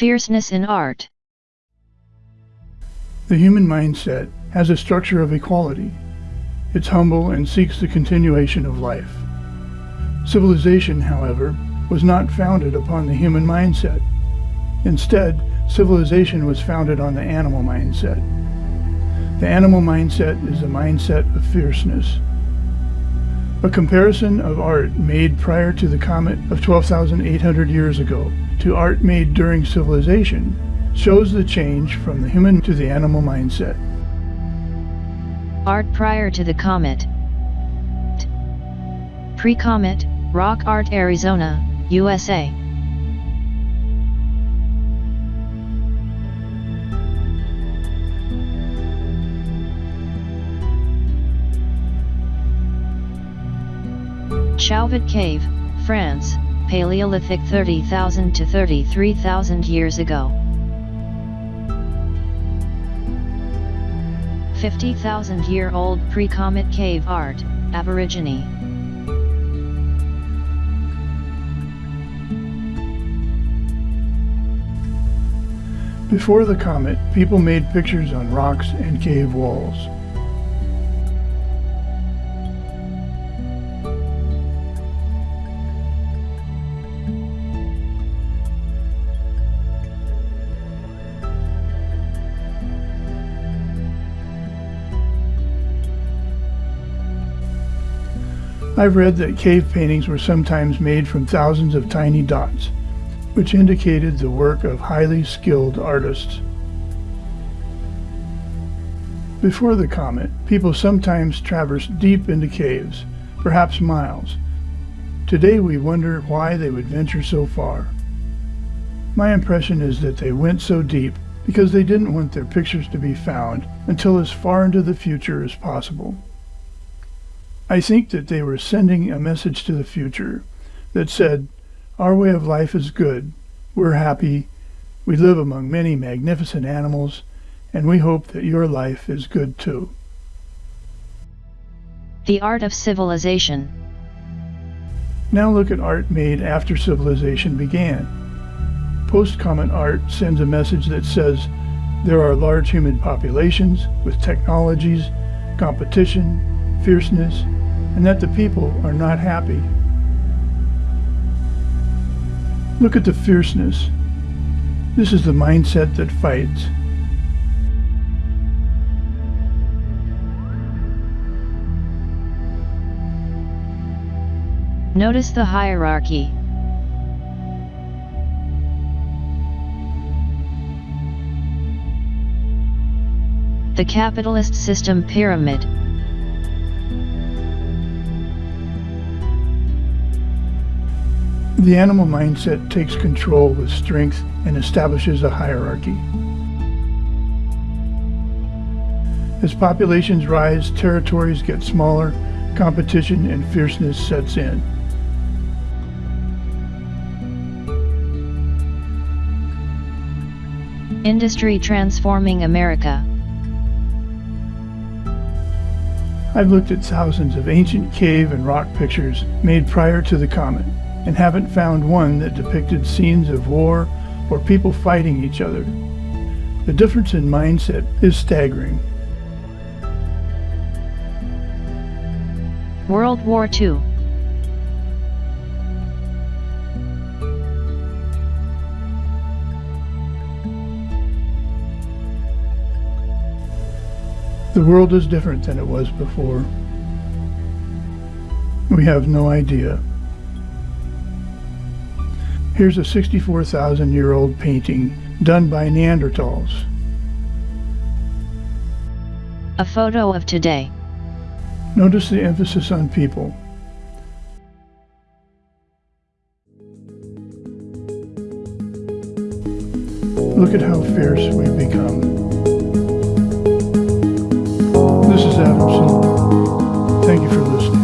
Fierceness in art. The human mindset has a structure of equality. It's humble and seeks the continuation of life. Civilization, however, was not founded upon the human mindset. Instead, civilization was founded on the animal mindset. The animal mindset is the mindset of fierceness. A comparison of art made prior to the comet of 12,800 years ago to art made during civilization shows the change from the human to the animal mindset. Art prior to the comet. Pre-comet, Rock Art Arizona, USA. Chauvet Cave, France, Paleolithic 30,000 to 33,000 years ago. 50,000 year old pre-comet cave art, Aborigine. Before the comet, people made pictures on rocks and cave walls. I've read that cave paintings were sometimes made from thousands of tiny dots, which indicated the work of highly skilled artists. Before the comet, people sometimes traversed deep into caves, perhaps miles. Today we wonder why they would venture so far. My impression is that they went so deep because they didn't want their pictures to be found until as far into the future as possible. I think that they were sending a message to the future that said, Our way of life is good, we're happy, we live among many magnificent animals, and we hope that your life is good too. The Art of Civilization Now look at art made after civilization began. Post-comet art sends a message that says there are large human populations with technologies, competition, fierceness, and that the people are not happy. Look at the fierceness. This is the mindset that fights. Notice the hierarchy. The capitalist system pyramid. The animal mindset takes control with strength and establishes a hierarchy. As populations rise, territories get smaller, competition and fierceness sets in. Industry transforming America. I've looked at thousands of ancient cave and rock pictures made prior to the comet and haven't found one that depicted scenes of war or people fighting each other. The difference in mindset is staggering. World War II The world is different than it was before. We have no idea. Here's a 64,000 year old painting done by Neanderthals. A photo of today. Notice the emphasis on people. Look at how fierce we've become. This is Adamson. Thank you for listening.